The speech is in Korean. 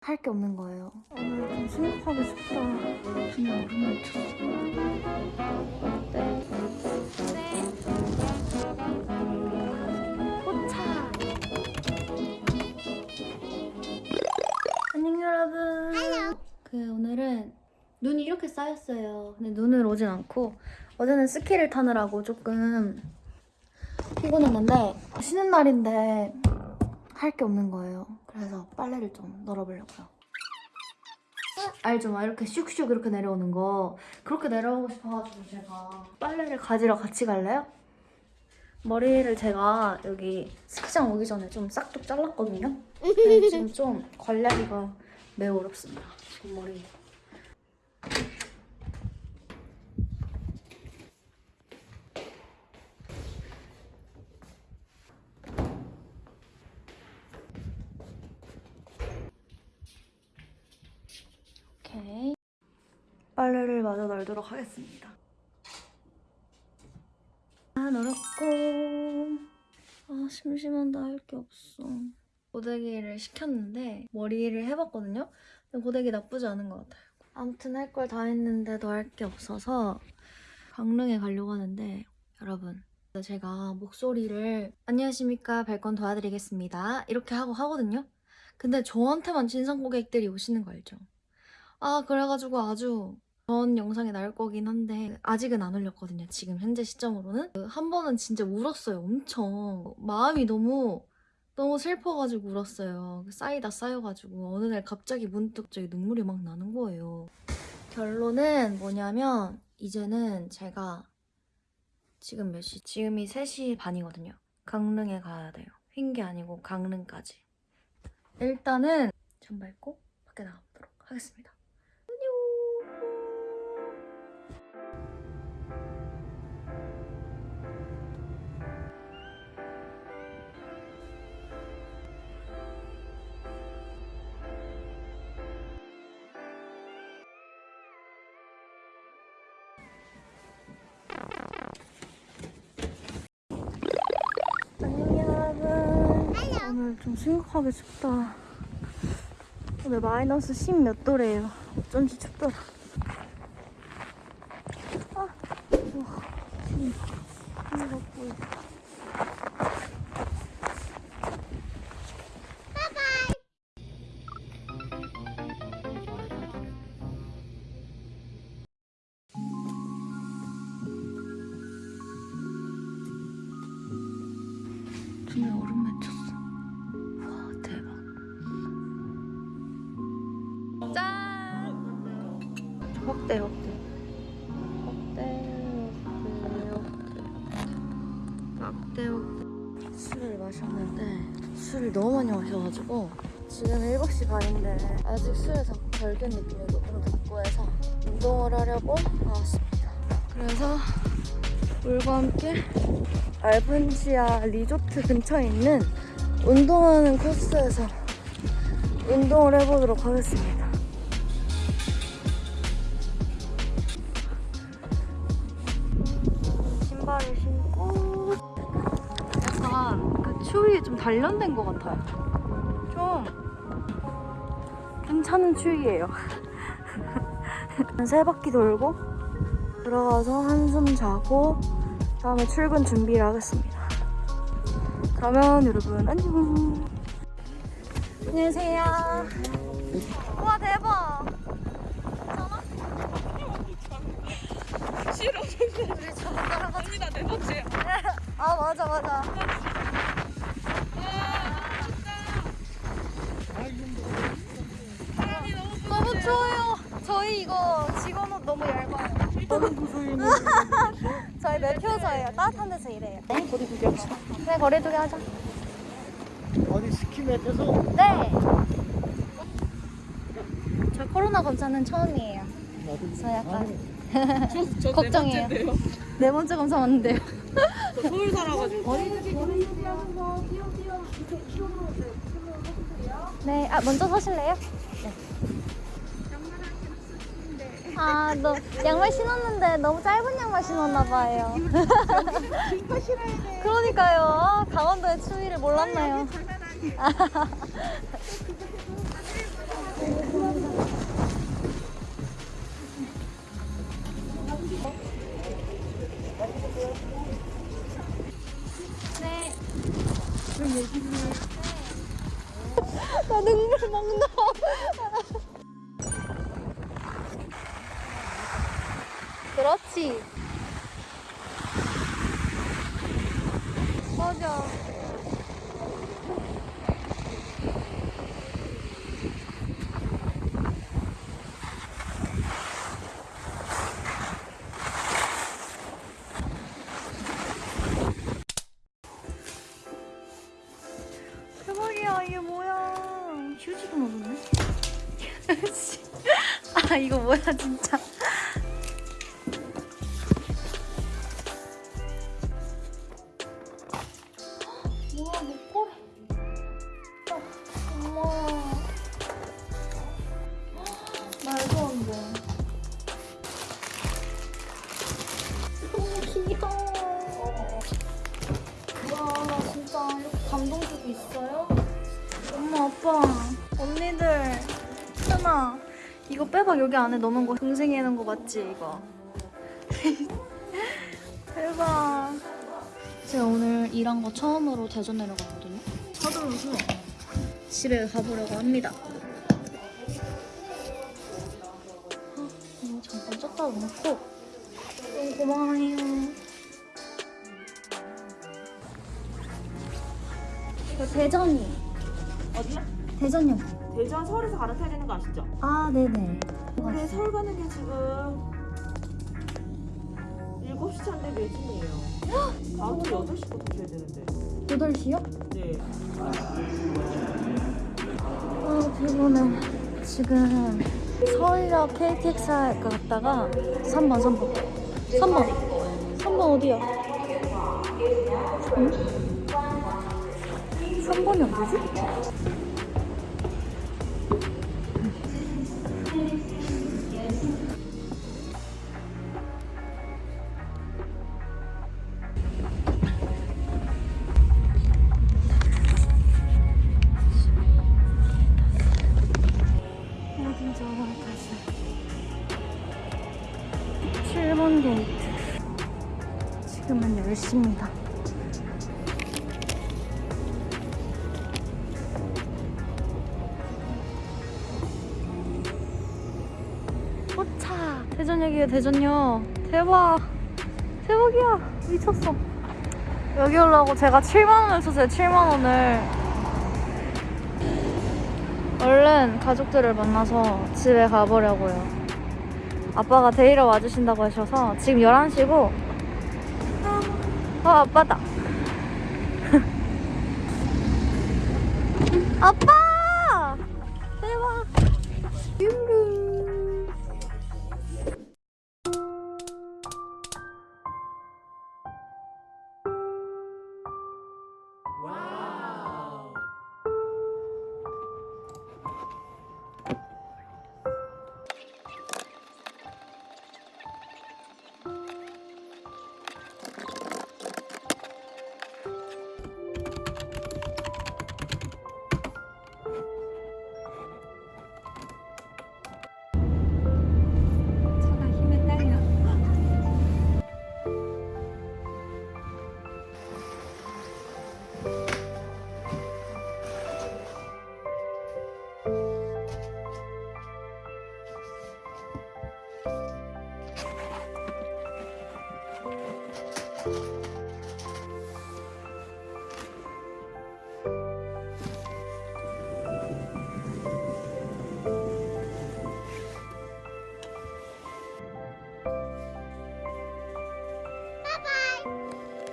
할 게 없는 거예요. 오늘 좀 심각하게 춥다. 그냥 오랜만에 춥어. 포차. 안녕 여러분. 그 오늘은 눈이 이렇게 쌓였어요. 근데 눈을 오진 않고 어제는 스키를 타느라고 조금 피곤했는데 쉬는 날인데 할 게 없는 거예요. 그래서 빨래를 좀 널어보려고요. 알죠? 막 이렇게 슉슉 이렇게 내려오는 거 그렇게 내려오고 싶어가지고 제가 빨래를 가지러 같이 갈래요? 머리를 제가 여기 스키장 오기 전에 좀 싹둑 잘랐거든요. 지금 좀 관리하기가 매우 어렵습니다. 지금 머리. 오케이. 빨래를 마저 널도록 하겠습니다. 아, 널었고. 아, 심심한데 할 게 없어. 고데기를 시켰는데 머리를 해봤거든요? 근데 고데기 나쁘지 않은 것 같아요. 아무튼 할 걸 다 했는데도 할게 없어서 강릉에 가려고 하는데 여러분 제가 목소리를 안녕하십니까 발건 도와드리겠습니다 이렇게 하고 하거든요 근데 저한테만 진상 고객들이 오시는 거 알죠? 아 그래가지고 아주 전 영상이 나올 거긴 한데 아직은 안 올렸거든요 지금 현재 시점으로는. 그한 번은 진짜 울었어요 엄청. 마음이 너무 너무 슬퍼가지고 울었어요. 쌓이다 쌓여가지고. 어느 날 갑자기 문득 저기 눈물이 막 나는 거예요. 결론은 뭐냐면 이제는 제가 지금 몇 시? 지금이 3시 반이거든요. 강릉에 가야 돼요. 핑계 아니고 강릉까지. 일단은 전 밟고 밖에 나가보도록 하겠습니다 좀 심각하게 춥다. 오늘 마이너스 10 몇 도래요. 어쩐지 춥더라. 아, 우와, 지금 보여 눈 확대. 확대 확대 확대. 확대 확대. 술을 마셨는데 술을 너무 많이 마셔가지고 지금 7시 반인데 아직 술에 자꾸 덜된 느낌이고 좀 덥고 해서 운동을 하려고 나왔습니다. 그래서 물과 함께 알펜시아 리조트 근처에 있는 운동하는 코스에서 운동을 해보도록 하겠습니다. 단련된 것 같아요. 좀 괜찮은 추위예요. 세 바퀴 돌고 들어가서 한숨 자고 다음에 출근 준비를 하겠습니다. 그러면 여러분 안녕. 안녕하세요. 와 대박. 싫어 우리 저거 따라가. 언니 나네 번째야 아 맞아 맞아. 바람이 너무 너무 추워요. 저희 이거 직원 옷 너무 얇아요. 다른 부서에는 저희 매표저예요. 따뜻한 데서 일해요. 네? 거리두기 네 거리두기 하자. 어디 스키맵에서 네. 저 코로나 검사는 처음이에요. 저 약간 저, 저 걱정이에요. 네 네 번째 검사 왔는데요. 저 서울 살아가지고 네, 아 먼저 서실래요? 네. 아, 너 양말 신었는데 너무 짧은 양말 신었나 봐요. 그러니까요. 아, 강원도의 추위를 몰랐나요? 그치? 맞아. 대박이야 이게 뭐야 휴지도 휴지 아 이거 뭐야 진짜 감동 주고 있어요? 엄마, 아빠, 언니들, 현아, 이거 빼박 여기 안에 넣는 거 동생이 해놓은 거 맞지, 이거? 대박. 제가 오늘 일한 거 처음으로 대전 내려갔거든요. 서둘러서 집에 가보려고 합니다. 아, 이거 잠깐 쪘다 놓고 너무 고마워요. 대전이. 어디야? 대전이요. 대전 서울에서 갈아타야 되는 거 아시죠? 아, 네네. 근데 서울 가는 게 지금 7시 차인데 매진이에요. 다음 주 8시부터 타셔야 되는데. 8시요? 네. 아, 피곤해. 지금 서울역 KTX 갔다가 3번, 3번. 3번. 3번 어디야? 응? 3번이 어디지? 어딘 줄 다시 7번 게이트. 지금은 10시입니다 대전역이에요 대전역 대박 대박이야 미쳤어 여기 오려고 제가 7만원을 썼어요 7만원을 얼른 가족들을 만나서 집에 가보려고요. 아빠가 데리러 와주신다고 하셔서 지금 11시고 어 아빠다. 아빠!